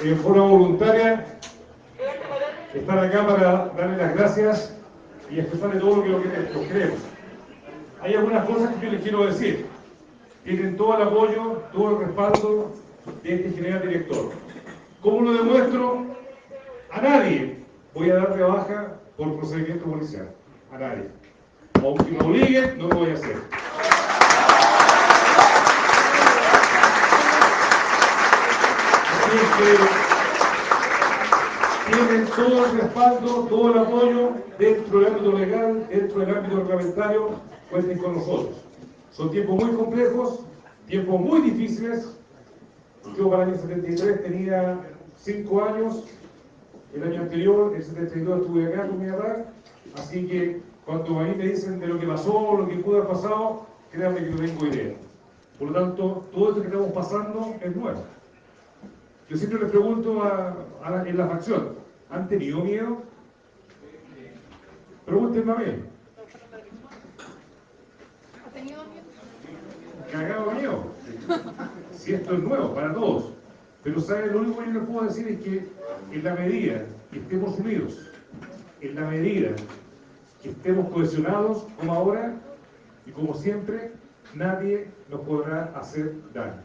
en forma voluntaria están acá para darle las gracias y expresarle todo lo que, lo que lo queremos. Hay algunas cosas que yo les quiero decir. Tienen todo el apoyo, todo el respaldo de este general director. ¿Cómo lo demuestro? A nadie voy a dar de baja por procedimiento policial. A nadie. Aunque me obliguen, no lo voy a hacer. Así que tienen todo el respaldo, todo el apoyo dentro del ámbito legal, dentro del ámbito reglamentario, cuenten con nosotros. Son tiempos muy complejos, tiempos muy difíciles. Yo para el año 73 tenía 5 años, el año anterior, el 72, estuve acá con mi papá, así que cuando a mí me dicen de lo que pasó, lo que pudo haber pasado, créanme que no tengo idea. Por lo tanto, todo esto que estamos pasando es nuevo. Yo siempre les pregunto a, a la, en la facción, ¿han tenido miedo? Pregúntenme a mí. ¿Ha tenido miedo? Cagado miedo. Si esto es nuevo para todos. Pero ¿saben? Lo único que yo les puedo decir es que en la medida que estemos unidos, en la medida que estemos cohesionados como ahora y como siempre, nadie nos podrá hacer daño.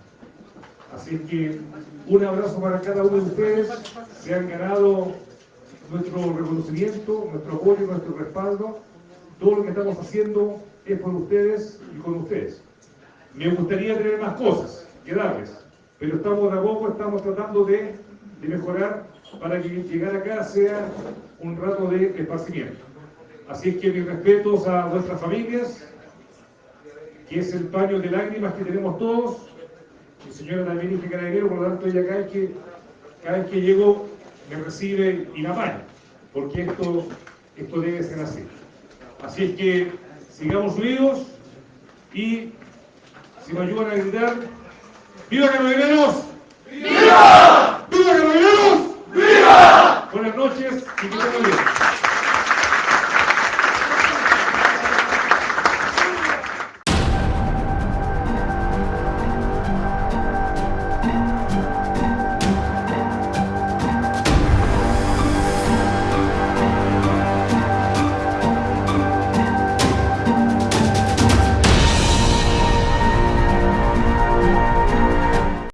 Así que un abrazo para cada uno de ustedes. Se han ganado nuestro reconocimiento, nuestro apoyo, nuestro respaldo. Todo lo que estamos haciendo es por ustedes y con ustedes. Me gustaría tener más cosas que darles, pero estamos de a poco, estamos tratando de, de mejorar para que llegar acá sea un rato de esparcimiento. Así es que mis respetos a vuestras familias, que es el paño de lágrimas que tenemos todos señora también es carabinero, por lo tanto ella cada vez que, cada vez que llego me recibe y me apaña, porque esto, esto debe ser así. Así es que sigamos unidos y si me ayudan a gritar, ¡Viva Carabineros! ¡Viva! ¡Viva Carabineros! ¡Viva! Buenas noches y que bien.